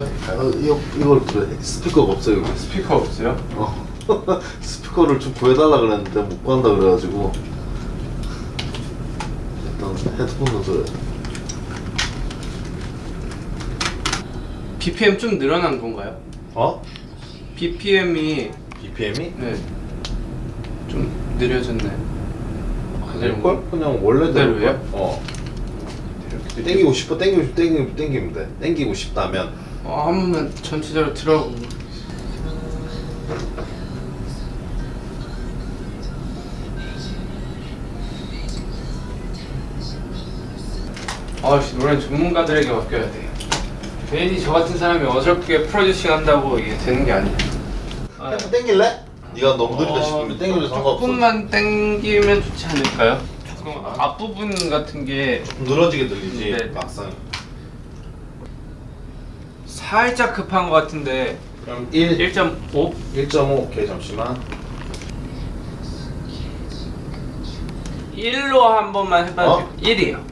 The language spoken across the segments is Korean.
아, 이거, 이걸 들어 스피커가 없어요 여기 스피커 없어요? 어. 스피커를 좀 구해달라 그랬는데 못 구한다 그래가지고 일단 헤드폰으로 들어요 BPM 좀 늘어난 건가요? 어? BPM이 BPM이? 네. 좀 느려졌네. 될걸? 그냥 원래대로 그대로예요? 어 땡기고 싶어 땡기고 싶어 땡기면 돼 땡기고 싶다면 어, 한 번만 전체적으로 들어. 아씨 노래 전문가들에게 맡겨야 돼. 괜히 저 같은 사람이 어설프게 프로듀싱 한다고 이게 되는 게 아니야. 아, 땡길래? 네가 너무 느리다 어, 싶으면 땡겨도 상관없어 조금만 땡기면 좋지 않을까요? 조금 앞부분 같은 게좀 늘어지게 들리지 네. 막상 살짝 급한 것 같은데 그럼 1 1.5? 1.5 오케이 잠시만 1로 한 번만 해봐도 어? 1이요.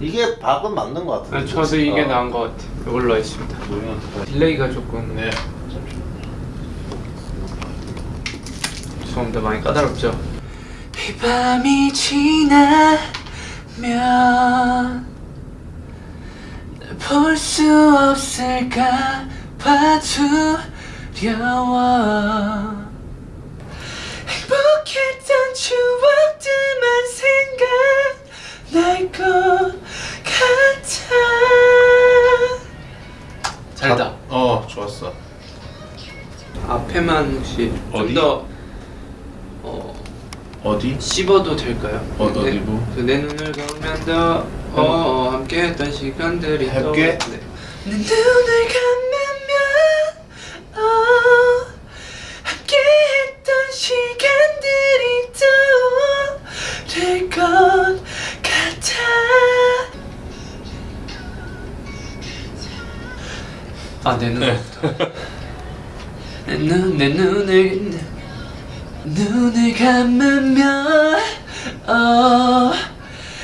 이게 박은 맞는 것 같은데 저도 이게 어. 나은 것 같아요. 이걸로 하겠습니다. 그러면 delay가 조금 네 잠시만 죄송합니다. 많이 까다롭죠? 이 밤이 지나면 볼 수 없을까 봐 두려워. 행복했던 추억들만 생각날 것 같아. 잘다 어 좋았어. 앞에만 혹시 어디? 좀더 어, 어디? 씹어도 될까요? 어, 어디 내, 뭐? 그내 눈을 감으면 더 어, 어, 함께했던 시간들이. 또- 네. 내 눈을 감으면 어, 함께했던 시간들이 떠오를 것 같아 아내 눈. 내 눈, 내 눈을 눈을 감으면 어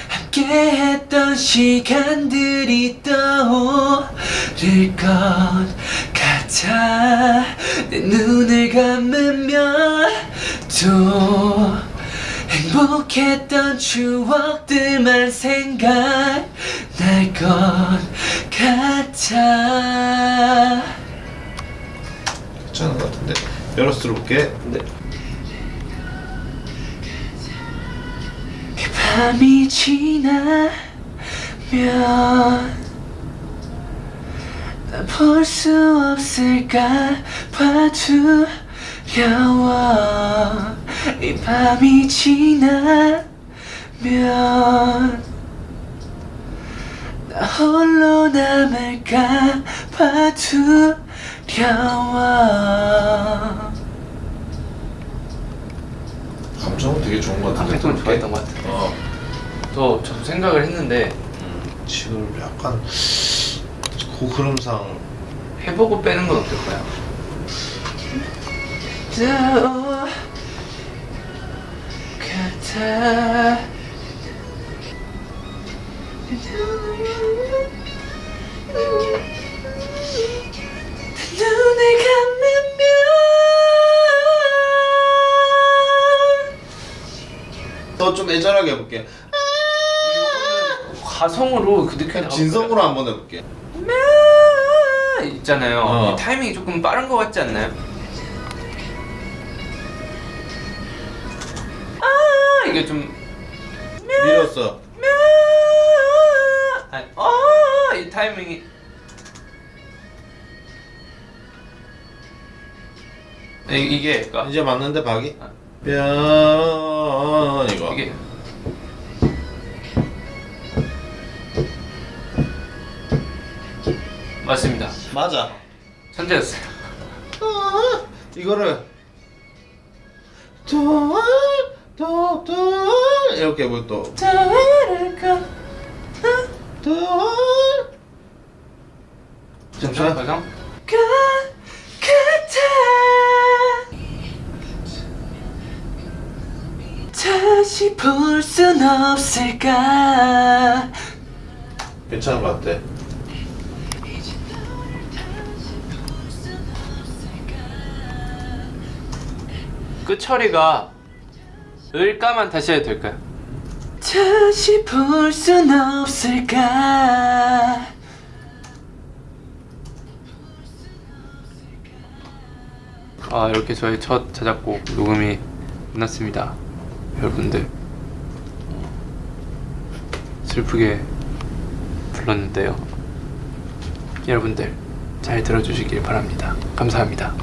함께했던 시간들이 떠오를 것 같아. 내 눈을 감으면 또 행복했던 추억들만 생각날 것 같아. 괜찮은 것 같은데. 열어서 들어볼게. 네. 밤이 지나면 볼수 없을까 봐 두려워. 이 밤이 지나면 나 홀로 남을까 봐 두려워. 감정은 되게 좋은 것 같은데. 감정은 좋아했던 것 같아요. 어 저 저도 생각을 했는데 음, 지금 약간 그 흐름상 해보고 빼는 건 어떨까요? 저 같아 눈을 감으면. 더 좀 애절하게 해볼게 가성으로 그 느낌 진성으로 한번 해볼게 있잖아요. 어. 이 타이밍이 조금 빠른 것 같지 않나요? 아 이게 좀 밀었어 아니, 어, 이 타이밍이 이- 이 게 그러니까 이제 맞는데 박이? 아. 뼈 이거 이게 맞습니다. 맞아. 천재였어요. 아, 이거를 도도 이렇게 해볼 또. 잠시만 같아 다시 볼 순 없을까? 괜찮은 것 같아 끝 처리가 을까만 다시 해도 될까요? 다시 볼 순 없을까? 아 이렇게 저의 첫 자작곡 녹음이 끝났습니다. 여러분들 슬프게 불렀는데요. 여러분들 잘 들어주시길 바랍니다. 감사합니다